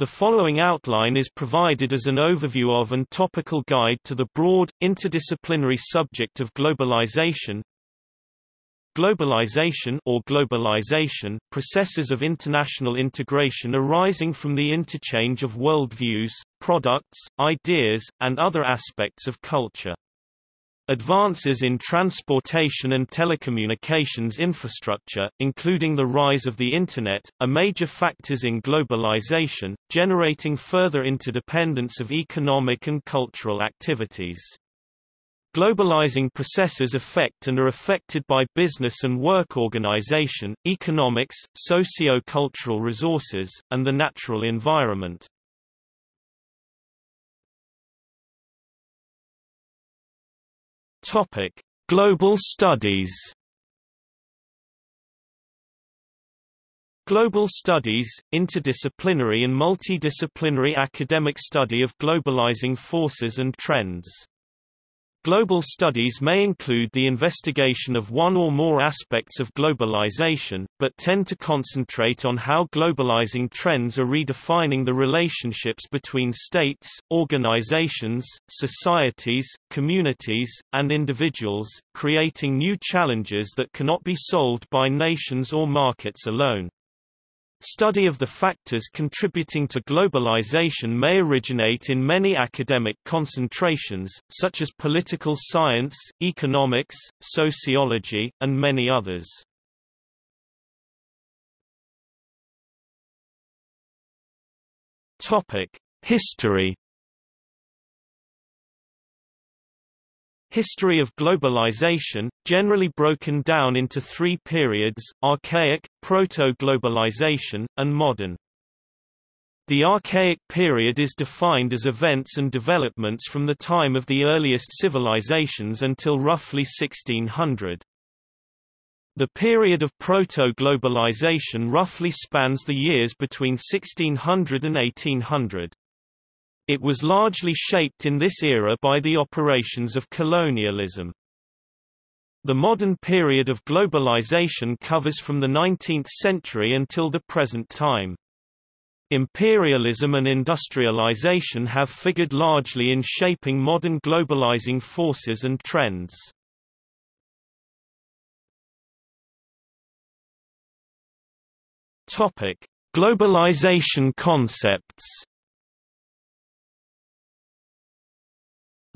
The following outline is provided as an overview of and topical guide to the broad, interdisciplinary subject of globalization. Globalization or globalization, processes of international integration arising from the interchange of worldviews, products, ideas, and other aspects of culture. Advances in transportation and telecommunications infrastructure, including the rise of the Internet, are major factors in globalization, generating further interdependence of economic and cultural activities. Globalizing processes affect and are affected by business and work organization, economics, socio-cultural resources, and the natural environment. Topic: Global Studies. Global Studies, interdisciplinary and multidisciplinary academic study of globalizing forces and trends. Global studies may include the investigation of one or more aspects of globalization, but tend to concentrate on how globalizing trends are redefining the relationships between states, organizations, societies, communities, and individuals, creating new challenges that cannot be solved by nations or markets alone. Study of the factors contributing to globalization may originate in many academic concentrations, such as political science, economics, sociology, and many others. History History of globalization, generally broken down into three periods, archaic, proto-globalization, and modern. The archaic period is defined as events and developments from the time of the earliest civilizations until roughly 1600. The period of proto-globalization roughly spans the years between 1600 and 1800. It was largely shaped in this era by the operations of colonialism. The modern period of globalization covers from the 19th century until the present time. Imperialism and industrialization have figured largely in shaping modern globalizing forces and trends. Topic: Globalization concepts.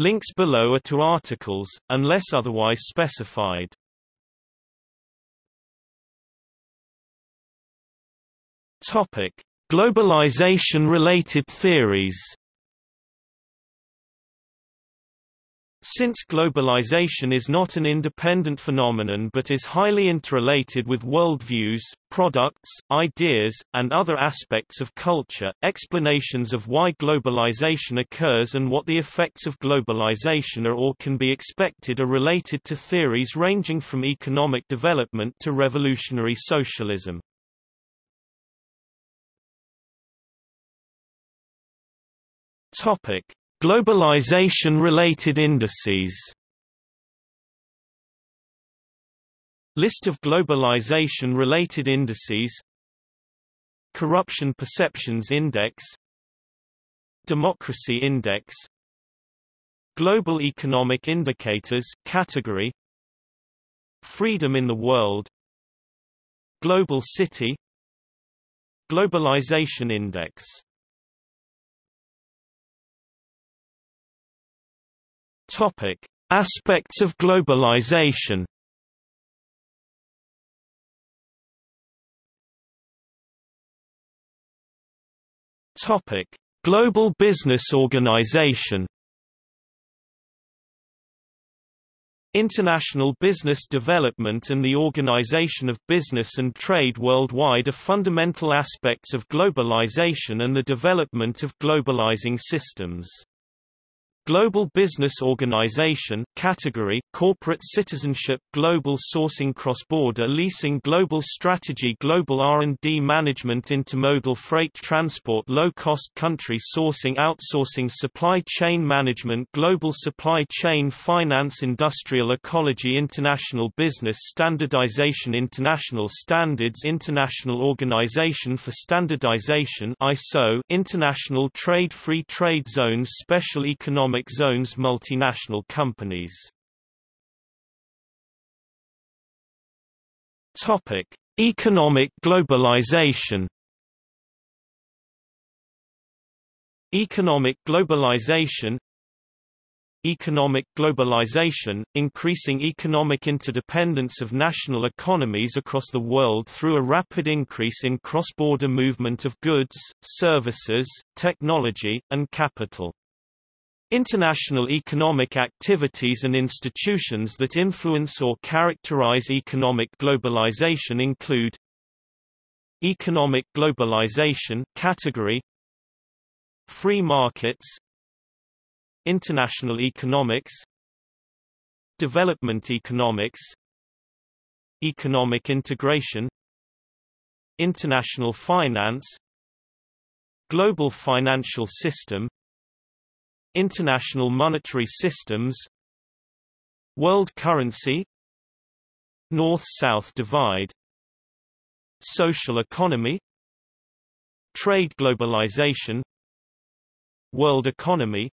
Links below are to articles, unless otherwise specified. Topic: Globalization-related theories. Since globalization is not an independent phenomenon but is highly interrelated with worldviews, products, ideas, and other aspects of culture, explanations of why globalization occurs and what the effects of globalization are or can be expected are related to theories ranging from economic development to revolutionary socialism. Topic: Globalization-related indices. List of globalization-related indices. Corruption Perceptions Index. Democracy Index. Global Economic Indicators category. Freedom in the World. Global City. Globalization Index Topic: Aspects of globalization. Topic: Global Business Organization. International business development and the organization of business and trade worldwide are fundamental aspects of globalization and the development of globalizing systems. Global Business Organization category Corporate Citizenship Global Sourcing Cross-Border Leasing Global Strategy Global R&D Management Intermodal Freight Transport Low-Cost Country Sourcing Outsourcing Supply Chain Management Global Supply Chain Finance Industrial Ecology International Business Standardization International Standards International Organization for Standardization ISO International Trade Free Trade Zones Special Economic economic zones multinational companies. Topic: Economic globalization. Economic globalization Economic globalization, increasing economic interdependence of national economies across the world through a rapid increase in cross-border movement of goods, services, technology, and capital. International economic activities and institutions that influence or characterize economic globalization include Economic globalization category Free markets International economics Development economics Economic integration International finance Global financial system International monetary systems World currency North-South divide Social economy Trade globalization World economy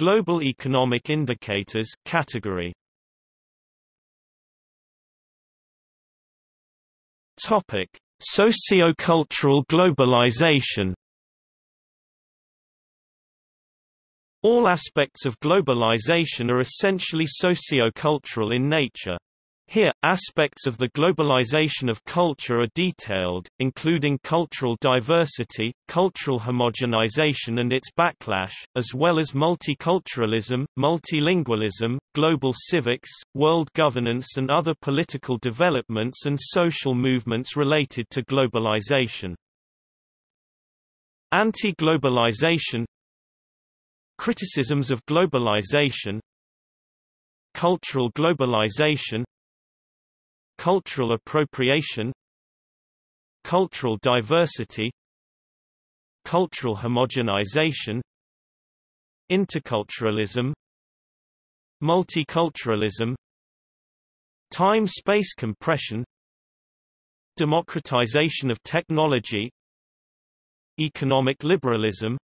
Global economic indicators category. Topic: Sociocultural globalization All aspects of globalization are essentially socio-cultural in nature. Here, aspects of the globalization of culture are detailed, including cultural diversity, cultural homogenization and its backlash, as well as multiculturalism, multilingualism, global civics, world governance and other political developments and social movements related to globalization. Anti-globalization Criticisms of globalization Cultural globalization Cultural appropriation Cultural diversity Cultural homogenization Interculturalism Multiculturalism Time-space compression Democratization of technology Economic liberalism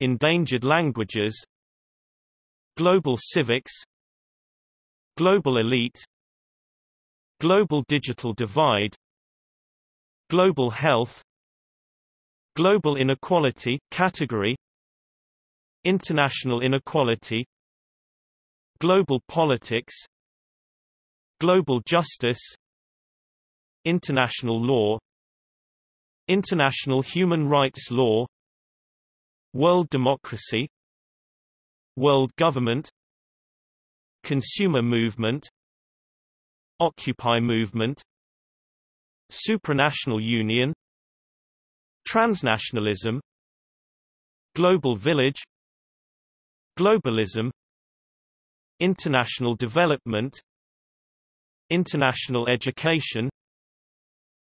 Endangered languages Global civics Global elite Global digital divide Global health Global inequality category International inequality Global politics Global justice International law International human rights law World democracy World government Consumer movement Occupy movement Supranational union Transnationalism Global village Globalism International development International education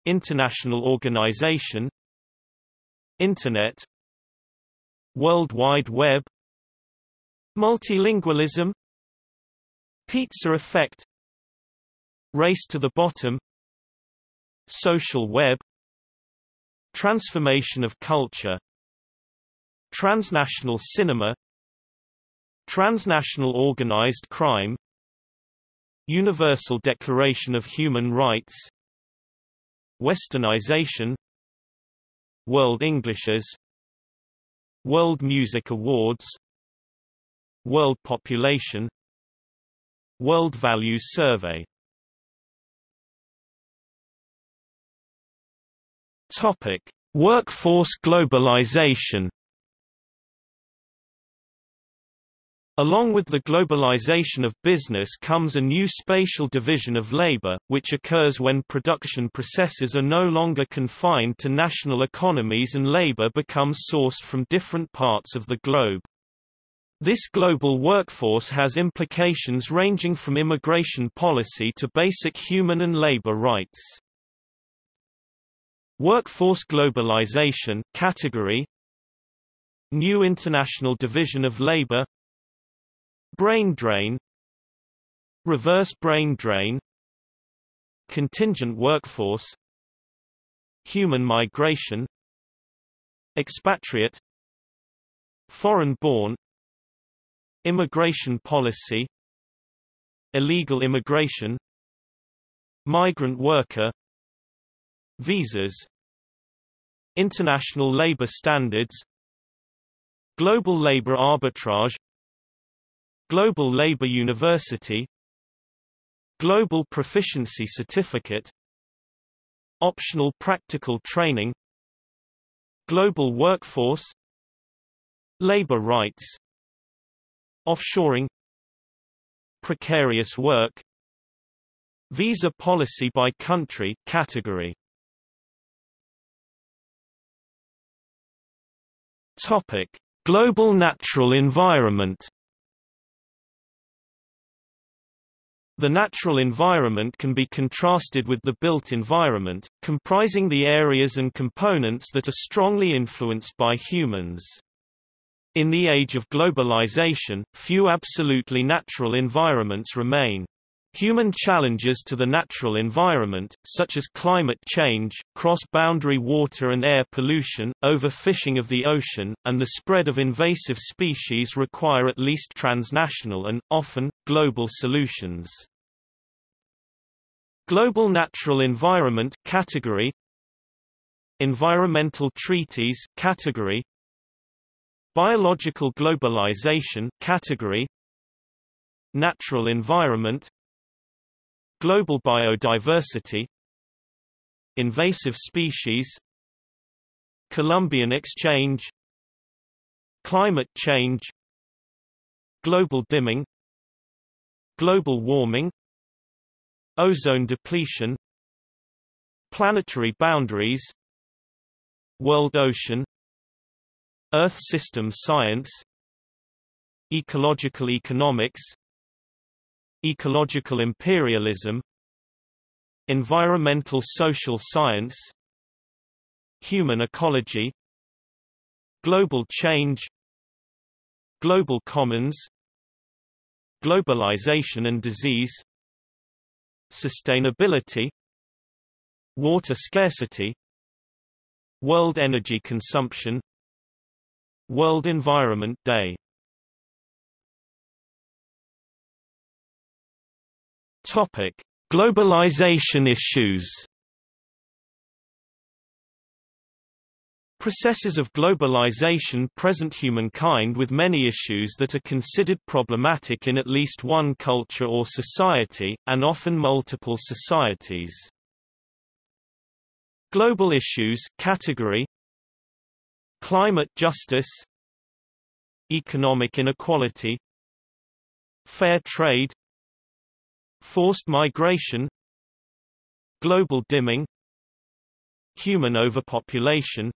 International organization Internet World Wide Web Multilingualism Pizza effect Race to the bottom Social web Transformation of culture Transnational cinema Transnational organized crime Universal Declaration of Human Rights Westernization World Englishes World Music Awards World Population World Values Survey. Topic: Workforce globalization Along with the globalization of business comes a new spatial division of labor, which occurs when production processes are no longer confined to national economies and labor becomes sourced from different parts of the globe. This global workforce has implications ranging from immigration policy to basic human and labor rights. Workforce globalization category New International Division of Labor Brain drain Reverse brain drain Contingent workforce Human migration Expatriate Foreign-born Immigration policy Illegal immigration Migrant worker Visas International labor standards Global labor arbitrage Global Labor University Global Proficiency Certificate Optional Practical Training Global Workforce Labor rights Offshoring Precarious work Visa policy by country category. Topic Global natural environment The natural environment can be contrasted with the built environment, comprising the areas and components that are strongly influenced by humans. In the age of globalization, few absolutely natural environments remain. Human challenges to the natural environment, such as climate change, cross-boundary water and air pollution, overfishing of the ocean, and the spread of invasive species require at least transnational and, often, global solutions. Global Natural Environment category Environmental Treaties category Biological Globalization category Natural Environment Global biodiversity Invasive species Columbian exchange Climate change Global dimming Global warming Ozone depletion Planetary boundaries World ocean Earth system science Ecological economics Ecological imperialism Environmental social science Human ecology Global change Global commons Globalization and disease Sustainability Water scarcity World energy consumption World Environment Day Topic: Globalization issues. Processes of globalization present humankind with many issues that are considered problematic in at least one culture or society, and often multiple societies. Global issues category Climate justice Economic inequality Fair trade Forced migration Global dimming Human overpopulation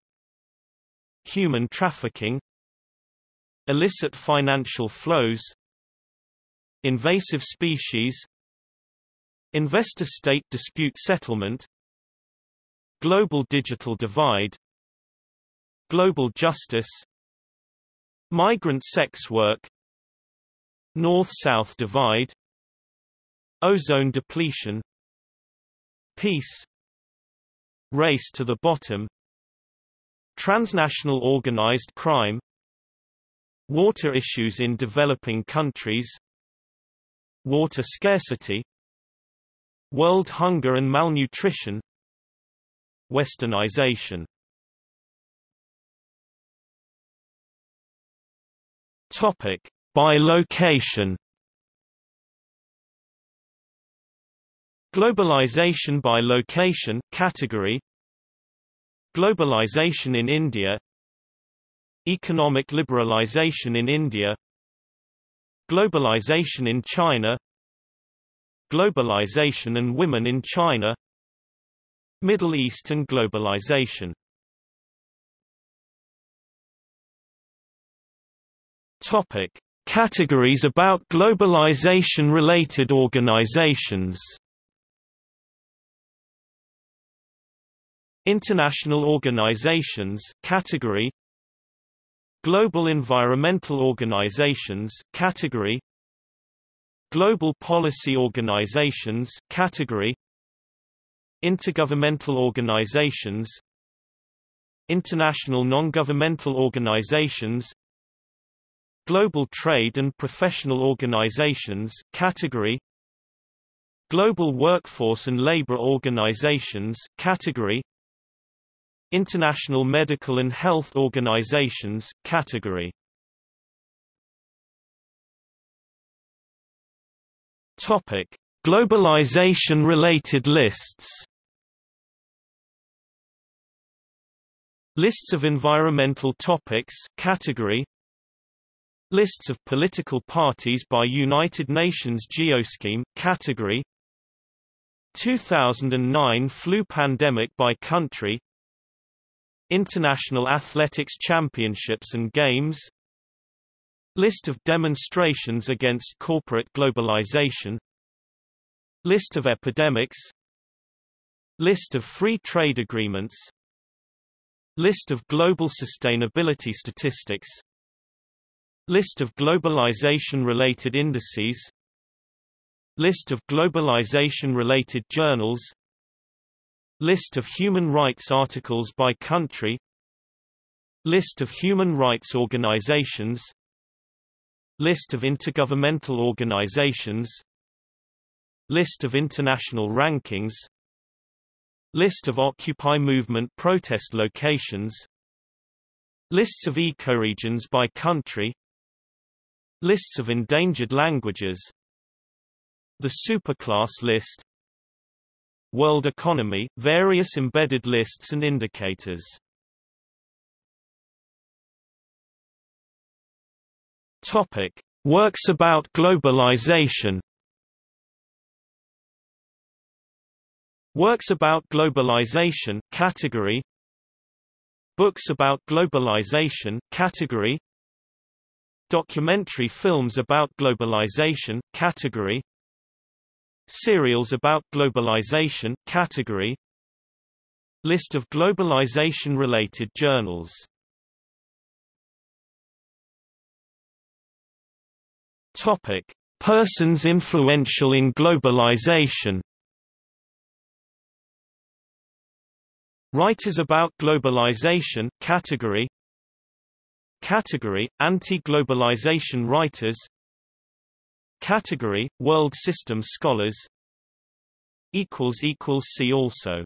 Human trafficking Illicit financial flows Invasive species Investor-state dispute settlement Global digital divide Global justice Migrant sex work North-South divide Ozone depletion Peace Race to the bottom Transnational organized crime Water issues in developing countries Water scarcity World hunger and malnutrition Westernization. Topic by location Globalization by location category. Globalization in India. Economic liberalization in India. Globalization in China. Globalization and women in China. Middle East and globalization. Topic: Categories about globalization-related organizations International organizations category Global environmental organizations category Global policy organizations category Intergovernmental organizations International non-governmental organizations Global trade and professional organizations category Global workforce and labor organizations category International medical and health organizations category. Topic. Globalization related lists. Lists of environmental topics category. Lists of political parties by United Nations Geoscheme category. 2009 flu pandemic by country International Athletics Championships and Games List of demonstrations against corporate globalization List of epidemics List of free trade agreements List of global sustainability statistics List of globalization-related indices List of globalization-related journals List of human rights articles by country. List of human rights organizations. List of intergovernmental organizations. List of international rankings. List of Occupy movement protest locations. Lists of ecoregions by country. Lists of endangered languages. The superclass list World economy, various embedded lists and indicators Topic. Works about globalization Works about globalization category Books about globalization category Documentary films about globalization category Serials about globalization category. List of globalization-related journals. Topic: Persons influential in globalization. Writers about globalization category. Category Anti-globalization writers Category World System scholars see also